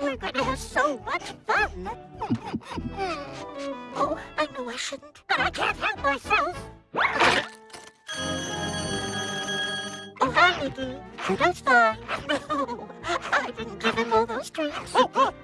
We're gonna have so much fun. oh, I know I shouldn't, but I can't help myself. Oh, hi, Mickey. That's fine. I didn't give him all those treats.